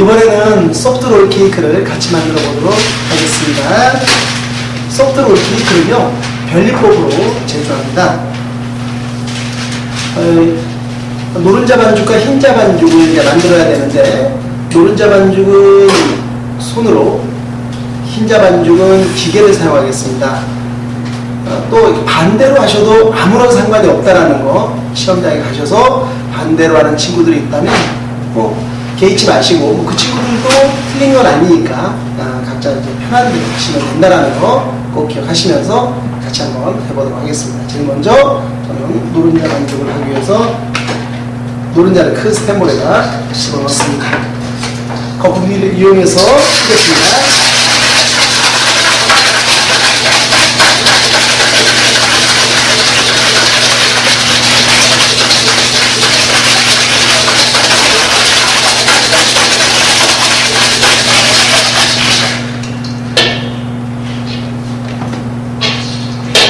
이번에는 소프트 롤 케이크를 같이 만들어 보도록 하겠습니다. 소프트 롤 케이크는요, 별리법으로 제조합니다. 어, 노른자 반죽과 흰자 반죽을 이제 만들어야 되는데, 노른자 반죽은 손으로, 흰자 반죽은 기계를 사용하겠습니다. 어, 또 반대로 하셔도 아무런 상관이 없다라는 거 시험장에 가셔서 반대로 하는 친구들이 있다면 뭐 개의치 마시고 뭐그 친구들도 틀린 건 아니니까 아, 각자 이제 대로 하시면 된다라는 거 꼭 기억하시면서 같이 한번 해보도록 하겠습니다. 제일 먼저 저는 노른자 반죽을 하기 위해서 노른자를 큰 스탠볼에다 집어넣습니다. 거품기를 이용해서 하겠습니다.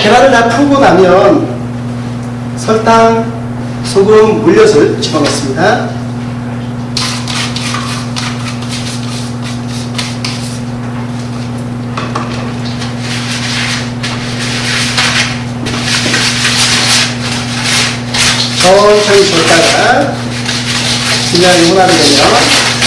계란을 다 풀고 나면 설탕, 소금, 물엿을 집어넣습니다. 천천히 젓다가 분량이 혼합이 되면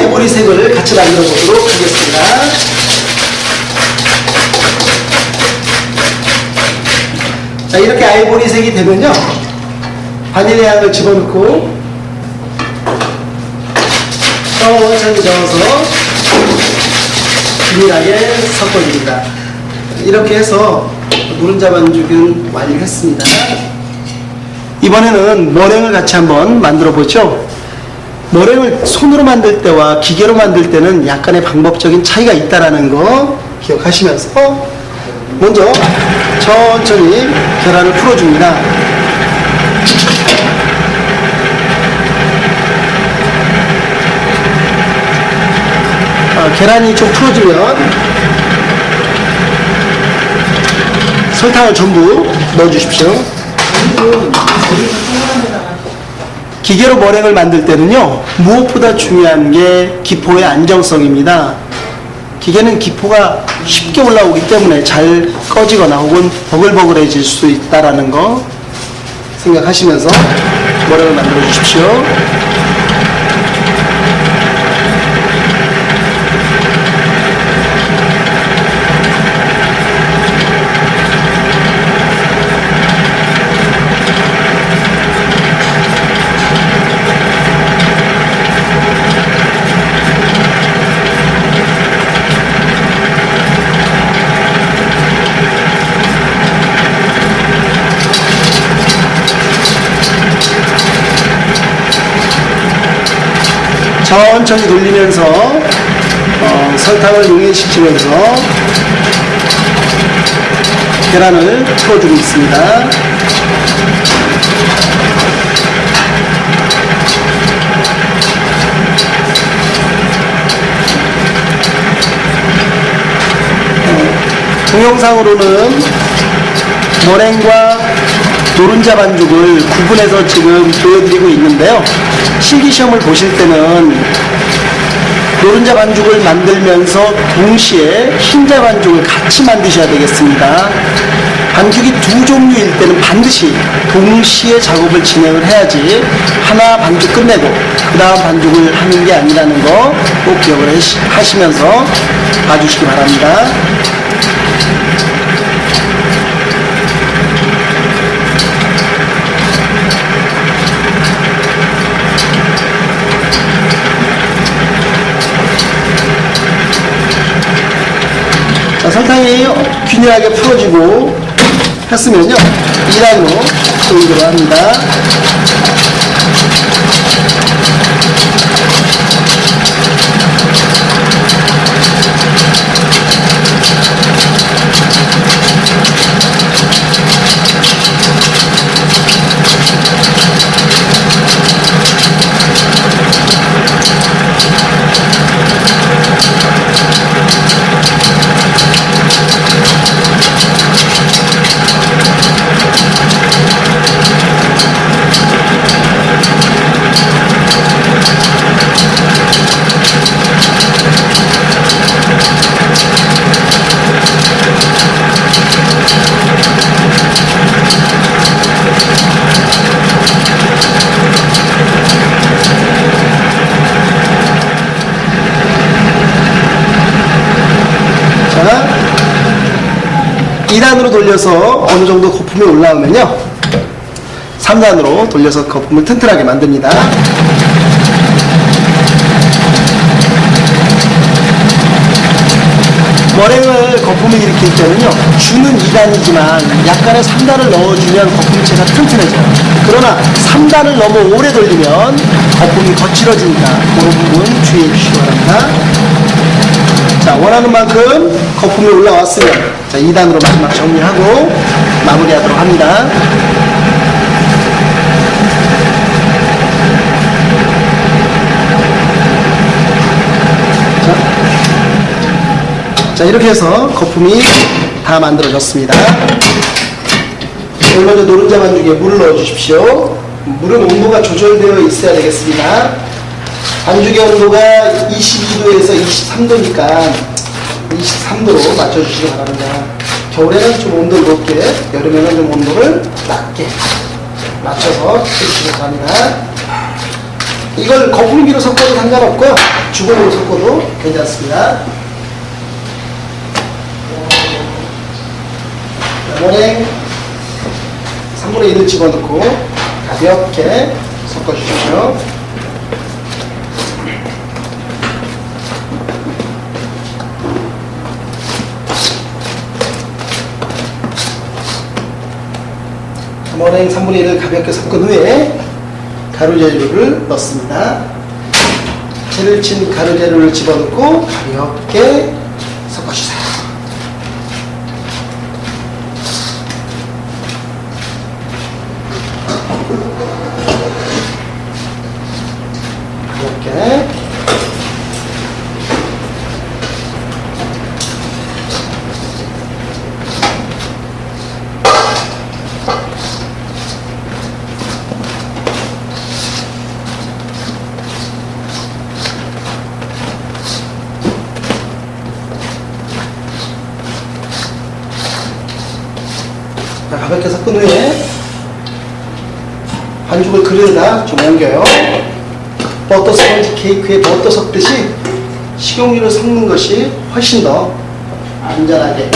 아이보리 색을 같이 만들어 보도록 하겠습니다. 자, 이렇게 아이보리 색이 되면요. 바닐라 향을 집어넣고 천천히 저어서 균일하게 섞어줍니다. 이렇게 해서 노른자 반죽은 완료했습니다. 이번에는 머랭을 같이 한번 만들어 보죠. 머랭을 손으로 만들 때와 기계로 만들 때는 약간의 방법적인 차이가 있다라는 거 기억하시면서 먼저 천천히 계란을 풀어줍니다. 아, 계란이 좀 풀어지면 설탕을 전부 넣어주십시오. 기계로 머랭을 만들 때는요 무엇보다 중요한 게 기포의 안정성입니다. 기계는 기포가 쉽게 올라오기 때문에 잘 꺼지거나 혹은 버글버글해질 수 있다라는 거 생각하시면서 머랭을 만들어 주십시오 천천히 돌리면서 어, 설탕을 용해시키면서 계란을 풀어주고 있습니다. 어, 동영상으로는 머랭과 노른자 반죽을 구분해서 지금 보여드리고 있는데요. 실기시험을 보실 때는 노른자 반죽을 만들면서 동시에 흰자 반죽을 같이 만드셔야 되겠습니다. 반죽이 두 종류일 때는 반드시 동시에 작업을 진행을 해야지 하나 반죽 끝내고 그 다음 반죽을 하는 게 아니라는 거 꼭 기억을 하시면서 봐주시기 바랍니다. 자, 설탕이 균일하게 풀어지고 했으면요. 2단으로 돌리도록 합니다. 2단으로 돌려서 어느 정도 거품이 올라오면요. 3단으로 돌려서 거품을 튼튼하게 만듭니다. 머랭을 거품을 일으킬 때는요, 주는 2단이지만 약간의 3단을 넣어주면 거품체가 튼튼해져요. 그러나 3단을 너무 오래 돌리면 거품이 거칠어지니까 그런 부분 주의해 주시기 바랍니다. 자, 원하는 만큼 거품이 올라왔으면 자, 2단으로 마지막 정리하고 마무리하도록 합니다. 자, 이렇게 해서 거품이 다 만들어졌습니다. 제일 먼저 노른자 반죽에 물을 넣어 주십시오. 물은 온도가 조절되어 있어야 되겠습니다. 반죽의 온도가 22도에서 23도니까 23도로 맞춰주시기 바랍니다. 겨울에는 좀 온도를 높게, 여름에는 좀 온도를 낮게 맞춰서 해주시기 바랍니다. 이걸 거품기로 섞어도 상관없고요. 주걱으로 섞어도 괜찮습니다. 머랭 3분의 1을 집어넣고 가볍게 섞어주십시오. 머랭 3분의 1을 가볍게 섞은 후에 가루 재료를 넣습니다. 채를 친 가루 재료를 집어넣고 가볍게 섞어주세요. 이렇게 자, 후에 반죽을 그릇에다 좀 옮겨요. 버터 스펀지 케이크에 버터 섞듯이 식용유를 섞는 것이 훨씬 더 안전하게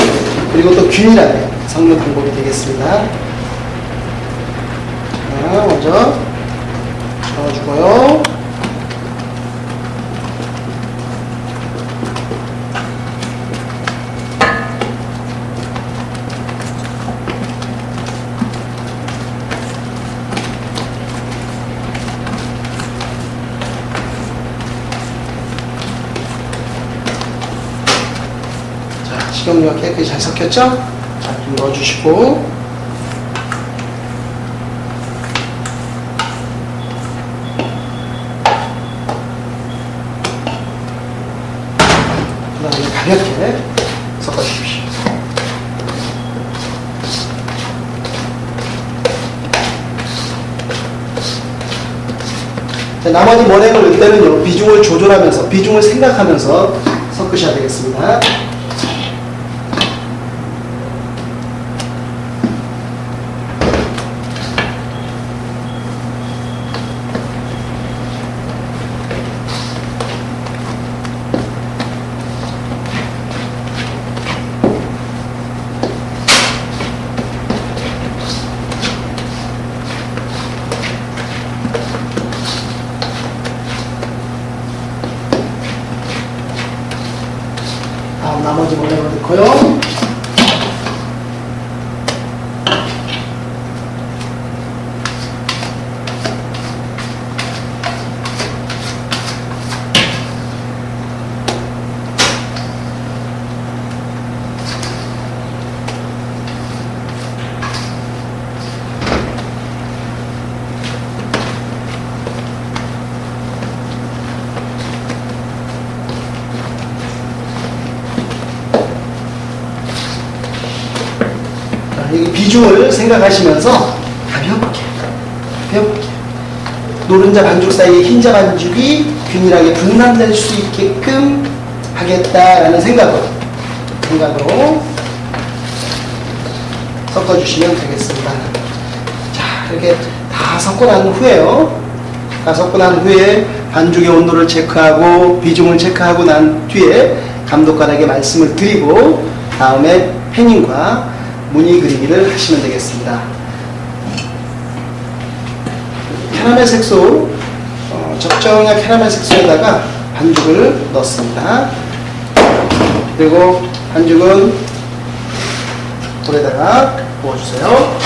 그리고 또 균일하게 섞는 방법이 되겠습니다. 자, 먼저 저어주고요. 자, 식용유가 깨끗이 잘 섞였죠? 자, 좀 넣어주시고 그 다음에 가볍게 섞어주십시오. 자, 나머지 머랭을 때는요, 비중을 조절하면서, 비중을 생각하면서 섞으셔야 되겠습니다. 다음 나머지 모양을 넣고요. 자, 이 비중을 생각하시면서 가볍게, 가볍게 노른자 반죽 사이에 흰자 반죽이 균일하게 분산될 수 있게끔 하겠다라는 생각으로 생각으로 섞어주시면 되겠습니다. 자, 이렇게 다 섞고 난 후에요. 다 섞고 난 후에 반죽의 온도를 체크하고 비중을 체크하고 난 뒤에 감독관에게 말씀을 드리고 다음에 팬닝과 무늬 그리기를 하시면 되겠습니다. 캐러멜 색소 어, 적정한 캐러멜 색소에다가 반죽을 넣습니다. 그리고 반죽은 불에다가 부어주세요.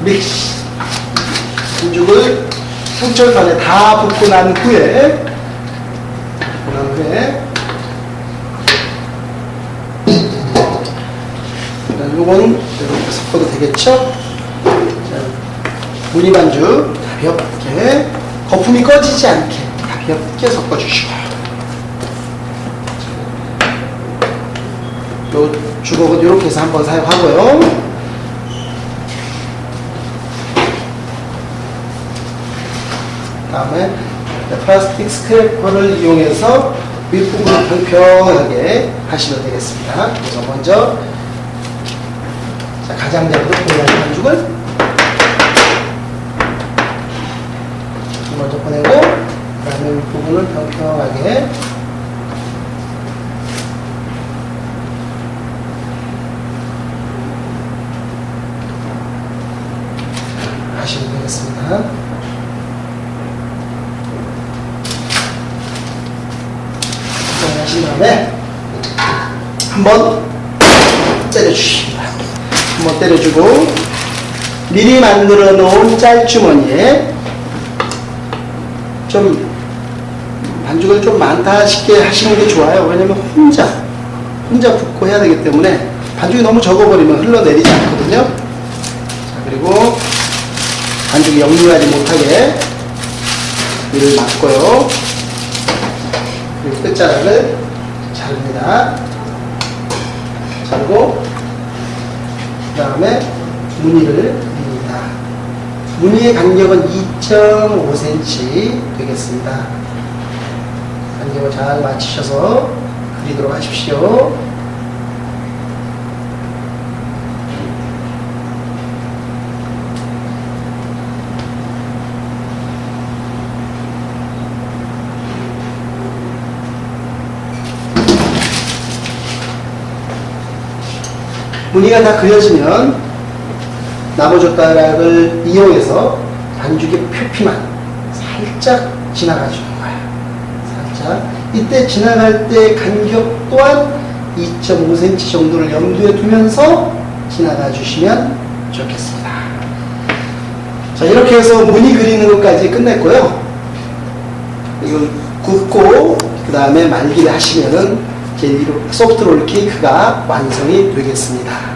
믹스 반죽을 한철간에 다 붓고 난 후에 난 후에 요거는 이렇게 섞어도 되겠죠? 자, 무늬 반죽 가볍게 거품이 꺼지지 않게 가볍게 섞어주시고 요 주걱은 이렇게 해서 한번 사용하고요. 다음에 플라스틱 스크래퍼를 이용해서 윗부분을 평평하게 하시면 되겠습니다. 그래서 먼저 자, 가장자리로 보내는 반죽을 먼저 보내고 그 다음에 윗부분을 평평하게 하시면 되겠습니다. 하신 다음에 한번 때려주십니다. 한번 때려주고 미리 만들어 놓은 짤주머니에 좀 반죽을 좀 많다 싶게 하시는 게 좋아요. 왜냐면 혼자 혼자 붓고 해야 되기 때문에 반죽이 너무 적어버리면 흘러내리지 않거든요. 자, 그리고 반죽이 역류하지 못하게 위를 막고요. 그리고 끝자락을 자릅니다. 자르고 그 다음에 무늬를 그립니다. 무늬의 간격은 2.5cm 되겠습니다. 간격을 잘 맞추셔서 그리도록 하십시오. 무늬가 다 그려지면 나무젓가락을 이용해서 반죽의 표피만 살짝 지나가 주는 거예요. 살짝. 이때 지나갈 때 간격 또한 2.5cm 정도를 염두에 두면서 지나가 주시면 좋겠습니다. 자, 이렇게 해서 무늬 그리는 것까지 끝냈고요. 이걸 굽고, 그 다음에 말기를 하시면은 젤리 소프트롤 케이크가 완성이 되겠습니다.